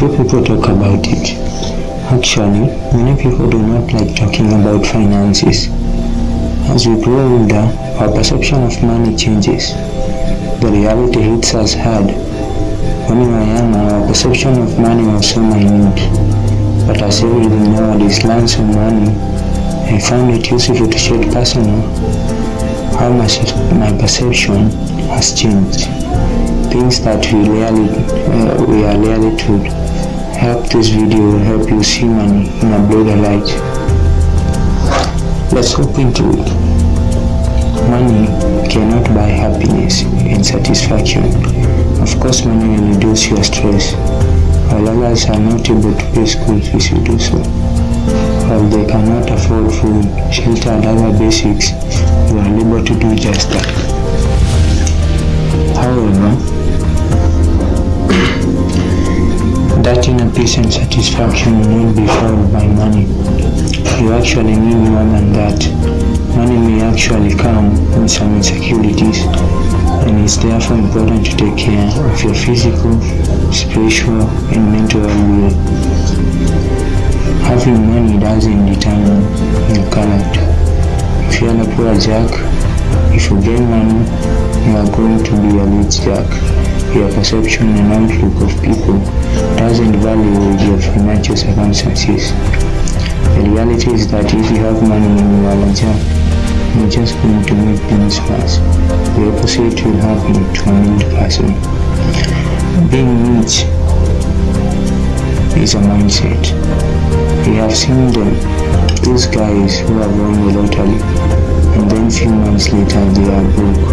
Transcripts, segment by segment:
few people talk about it. Actually, many people do not like talking about finances. As we grow older, our perception of money changes. The reality hits us hard. When we were young, our perception of money was so minute. But as everything nowadays learns on money, I found it useful to share personal how much my perception has changed. Things that we rarely, uh, we are rarely told. Help this video will help you see money in a broader light. Let's hop into it. Money cannot buy happiness and satisfaction. Of course, money will reduce your stress. While others are not able to pay school fees, you do so. While they cannot afford food, shelter, and other basics, you are able to do just that. However, that inner peace and satisfaction will not be found by money. You actually need more than that. Money may actually come with some insecurities, and it's therefore important to take care of your physical, spiritual, and mental well-being. Having money doesn't determine your character. If you're a poor jack, if you gain money, you are going to be a rich jack. Your perception and outlook of people doesn't value your financial circumstances. The reality is that if you have money and you are you're just going to make things worse. The opposite will happen to a middle person. Being rich is a mindset. We have seen them, those guys who have won the lottery, and then few months later they are broke.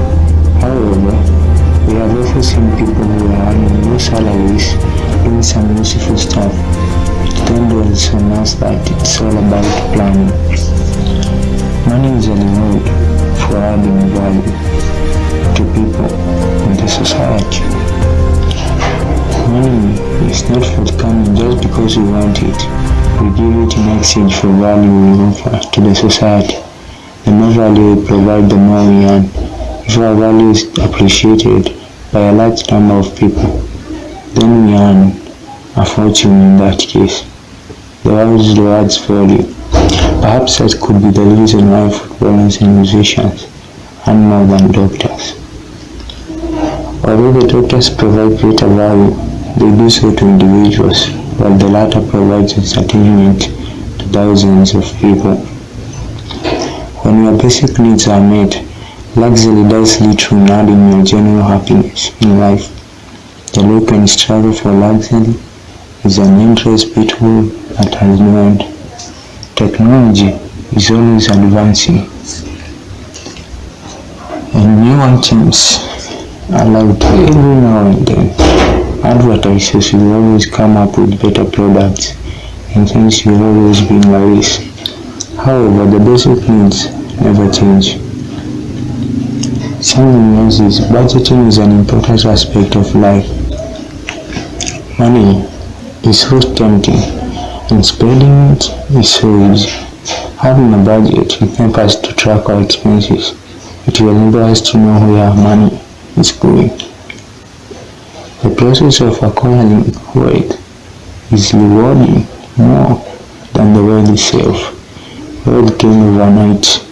However, we have also seen people who are earning low salaries doing some useful stuff. There is on us that it's all about planning. Money is a reward for adding value to people in the society. Money is not forthcoming just because we want it. We give it in exchange for value we offer to the society. The more value we provide, the more we earn. If our value is appreciated by a large number of people, then we earn a fortune in that case. The world rewards value. Perhaps that could be the reason why footballers and musicians earn more than doctors. Although the doctors provide greater value, they do so to individuals, while the latter provides entertainment to thousands of people. When your basic needs are met, luxury does lead to adding your general happiness in life. The look and struggle for luxury is an endless pitfall that has no end. Technology is always advancing, and new items are allowed every now and then. Advertisers will always come up with better products, and things will always be in race. However, the basic needs never change. Someone knows this, budgeting is an important aspect of life. Money is so tempting, and spending it is so easy. Having a budget will help us to track our expenses. It will enable us to know where our money is going. The process of acquiring wealth is rewarding more than the wealth itself. Wealth gained overnight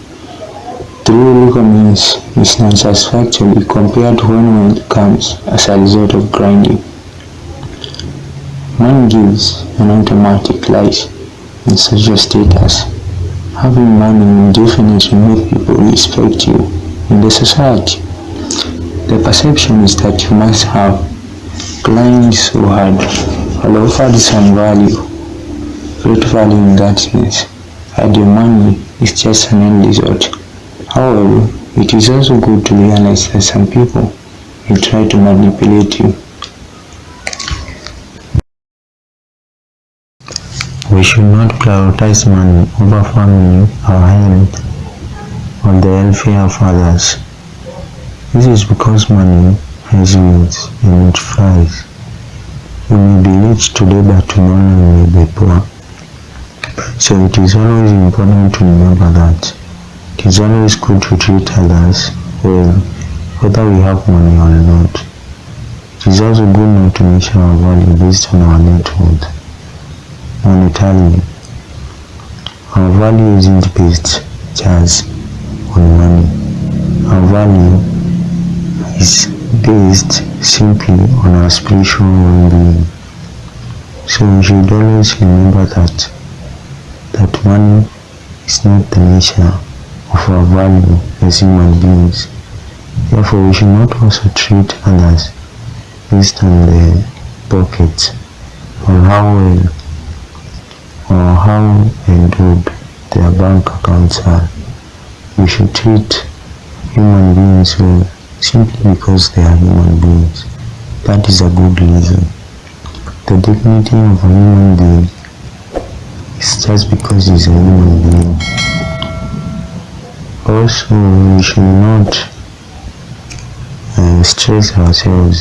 legal means is satisfactory compared to when wealth comes as a result of grinding. Money gives an automatic rise in social status. Having money will definitely make people respect you in the society. The perception is that you must have Grind so hard, while offered some value, great value in that sense, and money is just an end result. However, it is also good to realize that some people will try to manipulate you. We should not prioritize money over family, our health, or the welfare of others. This is because money has needs and it flies. You may be rich today but tomorrow you may be poor. So it is always important to remember that it is always good to treat others well, whether we have money or not. It is also good not to measure our value based on our net worth monetarily. Our value isn't based just on money. Our value is based simply on our spiritual well-being. So we should always remember that that money is not the measure of our value as human beings. Therefore, we should not also treat others based on their pockets or how well or how endowed their bank accounts are. We should treat human beings well simply because they are human beings. That is a good reason. The dignity of a human being is just because he's a human being. Also, we should not uh, stress ourselves